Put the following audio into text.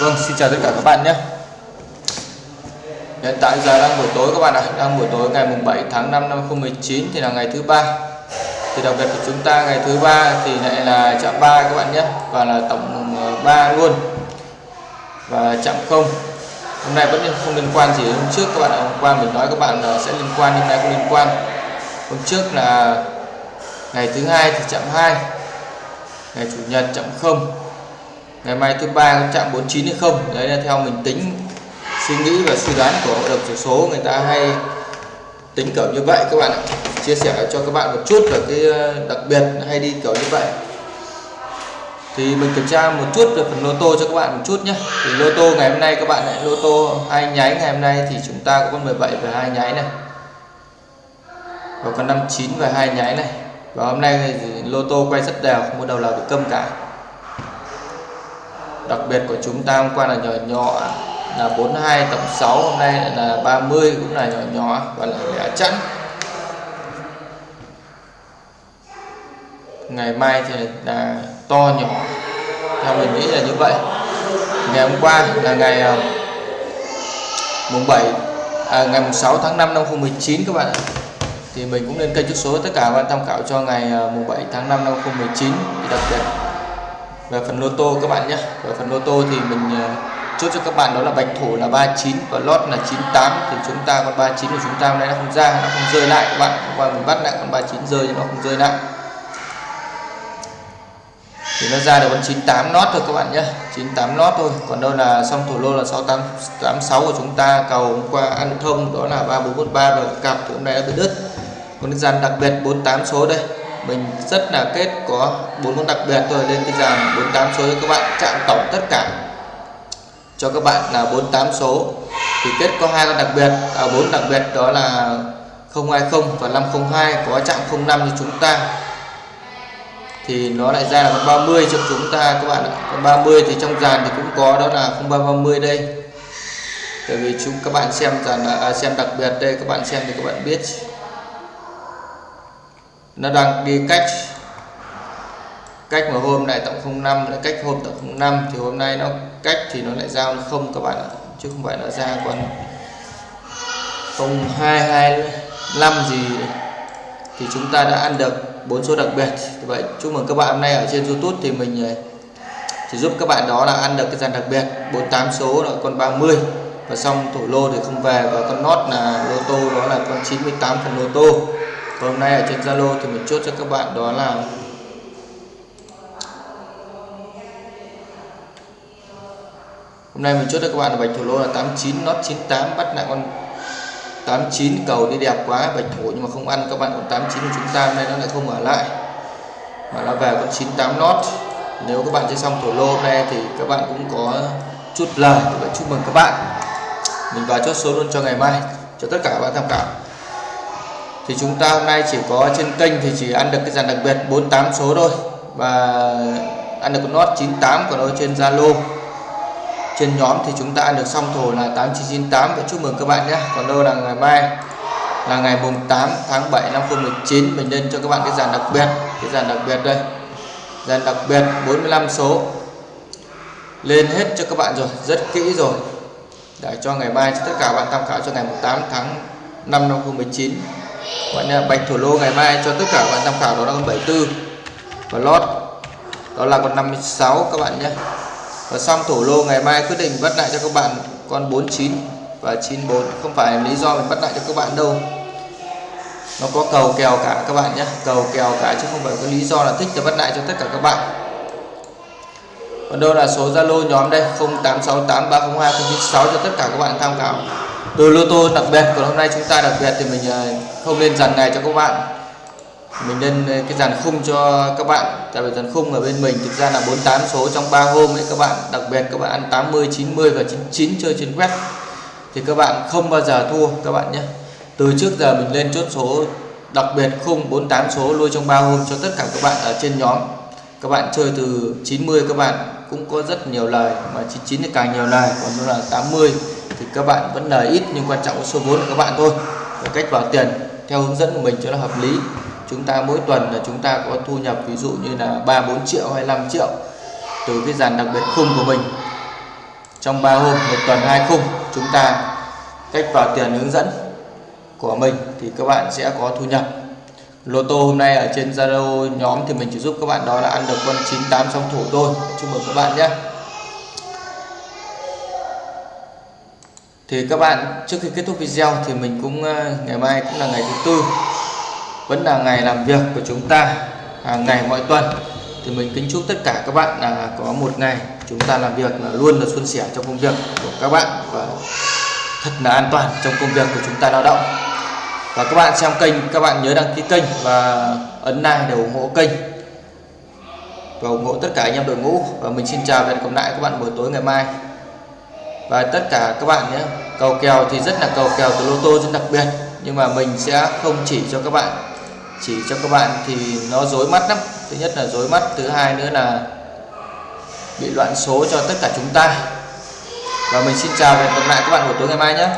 Vâng, xin chào tất cả các bạn nhé. Hiện tại giờ đang buổi tối các bạn ạ. À. Đang buổi tối ngày mùng 7 tháng 5 năm 2019 thì là ngày thứ ba. Thì đặc biệt của chúng ta ngày thứ ba thì lại là chạm 3 các bạn nhé. Và là tổng ờ, 3 luôn. Và chạm không. Hôm nay vẫn không liên quan gì hôm trước các bạn ạ. Hôm qua mình nói các bạn là sẽ liên quan nhưng nay không liên quan. Hôm trước là ngày thứ hai thì chạm 2 Ngày chủ nhật chạm không ngày mai thứ ba có chạm 49 hay không? Đấy là theo mình tính suy nghĩ và suy đoán của hội đồng sổ số. Người ta hay tính kiểu như vậy, các bạn ạ. Chia sẻ cho các bạn một chút về cái ờ, đặc biệt hay đi kiểu như vậy. Thì mình kiểm tra một chút về phần lô tô cho các bạn một chút nhé. Thì lô tô ngày hôm nay các bạn lại lô tô hai nháy ngày hôm nay thì chúng ta có con 17 và hai nháy này. Và con 59 và hai nháy này. Và hôm nay thì lô tô quay rất đều, không có đầu nào bị câm cả đặc biệt của chúng ta hôm qua là nhỏ nhỏ là 42 tổng 6 hôm nay là 30 cũng là nhỏ nhỏ và là lẻ chẵn. Ngày mai thì là to nhỏ. Theo mình nghĩ là như vậy. Ngày hôm qua là ngày ờ, mùng 7 à, ngày mùng 6 tháng 5 năm 2019 các bạn ạ. Thì mình cũng lên kênh chút số tất cả các bạn tham khảo cho ngày ờ, mùng 7 tháng 5 năm 2019 thì đặc biệt về phần lô tô các bạn nhé. Về phần lô tô thì mình à, chốt cho các bạn đó là bạch thủ là 39 và lót là 98 thì chúng ta con 39 của chúng ta hôm nay nó không ra, nó không rơi lại các bạn. Hôm qua mình bắt lại con 39 rơi nhưng nó không rơi lại. Thì nó ra được con 98 lót thôi các bạn nhé. 98 lót thôi. Còn đâu là xong thủ lô là 686 của chúng ta. Cầu hôm qua ăn thông đó là 3443 và cặp thì hôm nay nó bị đứt. Con gian đặc biệt 48 số đây mình rất là kết có bốn con đặc biệt thôi lên cái dàn 48 số cho các bạn chạm tổng tất cả. Cho các bạn là 48 số. Thì kết có hai con đặc biệt à, 4 đặc biệt đó là 020 và 502 có chạm 05 cho chúng ta. Thì nó lại ra là con 30 cho chúng ta các bạn ạ. Con 30 thì trong dàn thì cũng có đó là 0330 đây. Tại vì chúng các bạn xem dàn à, xem đặc biệt đây các bạn xem thì các bạn biết nó đang đi cách cách mà hôm nay tổng 05 lại cách hôm tổng 05 thì hôm nay nó cách thì nó lại giao không các bạn ạ, chứ không phải nó ra còn 0225 gì. Thì chúng ta đã ăn được bốn số đặc biệt. Vậy chúc mừng các bạn hôm nay ở trên YouTube thì mình ờ, chỉ giúp các bạn đó là ăn được cái dàn đặc biệt 48 số là con 30 và xong thủ lô thì không về, và con nốt là lô tô đó là con 98 phần lô tô hôm nay ở trên Zalo thì mình chốt cho các bạn, đó là hôm nay mình chốt cho các bạn là bạch thủ lô là 89 nốt 98 bắt lại con 89 cầu đi đẹp quá, bạch thủ, nhưng mà không ăn các bạn, còn 89 của chúng ta, hôm nay nó lại không ở lại. Mà nó về con 98 nốt nếu các bạn chơi xong thủ lô hôm nay thì các bạn cũng có chút lời thì chúc mừng các bạn. Mình vào chốt số luôn cho ngày mai. Cho tất cả các bạn tham khảo thì chúng ta hôm nay chỉ có trên kênh thì chỉ ăn được cái dàn đặc biệt 48 số thôi. Và ăn được con nốt 98 của nó trên Zalo. Trên nhóm thì chúng ta ăn được xong thổ là 8998 và chúc mừng các bạn nhé. Còn đâu là ngày mai? Là ngày mùng 8 tháng 7 năm 2019 mình lên cho các bạn cái dàn đặc biệt. Cái dàn đặc biệt đây. Dàn đặc biệt 45 số. Lên hết cho các bạn rồi. Rất kỹ rồi. Để cho ngày mai cho tất cả bạn tham khảo cho ngày 8 tháng 5 năm 2019 bạn là bạch thủ lô ngày mai cho tất cả các bạn tham khảo đó là con 74 và lót. Đó là con 56 các bạn nhé và xong thủ lô ngày mai quyết định bắt lại cho các bạn con 49 và 94 không phải lý do mình bắt lại cho các bạn đâu. Nó có cầu kèo cả các bạn nhé cầu kèo cả chứ không phải có lý do là thích để bắt lại cho tất cả các bạn. Còn đâu là số Zalo nhóm đây? 0868302096 cho tất cả các bạn tham khảo từ lô tô đặc biệt còn hôm nay chúng ta đặc biệt thì mình à, không lên dàn này cho các bạn. Mình lên à, cái dàn khung cho các bạn. Tại vì dàn khung ở bên mình thực ra là 48 số trong 3 hôm ấy các bạn. Đặc biệt các bạn ăn 80 90 và 99 chơi trên web. Thì các bạn không bao giờ thua các bạn nhé. Từ trước giờ mình lên chốt số, đặc biệt khung 48 số nuôi trong 3 hôm cho tất cả các bạn ở trên nhóm. Các bạn chơi từ 90 các bạn cũng có rất nhiều lời, mà 99 thì càng nhiều lời, còn là 80 thì các bạn vẫn lời ít, nhưng quan trọng số vốn của các bạn thôi. Và cách vào tiền theo hướng dẫn của mình cho nó hợp lý. Chúng ta mỗi tuần là chúng ta có thu nhập ví dụ như là 3 4 triệu hay 5 triệu từ cái dàn đặc biệt khung của mình. Trong 3 hôm, một tuần hai khung, chúng ta cách vào tiền hướng dẫn của mình thì các bạn sẽ có thu nhập. Lô tô hôm nay ở trên Zalo nhóm thì mình chỉ giúp các bạn đó là ăn được con 98 song thủ thôi. Chúc mừng các bạn nhé. Thì các bạn, trước khi kết thúc video thì mình cũng ờ, ngày mai cũng là ngày thứ tư, vẫn là ngày làm việc của chúng ta hàng ngày mọi tuần. Thì mình kính chúc tất cả các bạn là có một ngày chúng ta làm việc là luôn là xuân sẻ trong công việc của các bạn và thật là an toàn trong công việc của chúng ta lao động. Và các bạn xem kênh, các bạn nhớ đăng ký kênh và ấn like để ủng hộ kênh. Và ủng hộ tất cả anh em đội ngũ. Và mình xin chào và hẹn gặp lại các bạn buổi tối ngày mai và tất cả các bạn nhé, cầu kèo thì rất là cầu kèo từ lô tô rất đặc biệt, nhưng mà mình sẽ không chỉ cho các bạn. Chỉ cho các bạn thì nó dối mắt lắm. Thứ nhất là dối mắt, thứ hai nữa là bị loạn số cho tất cả chúng ta. Và mình xin chào và hẹn gặp lại các bạn buổi tối ngày mai nhé.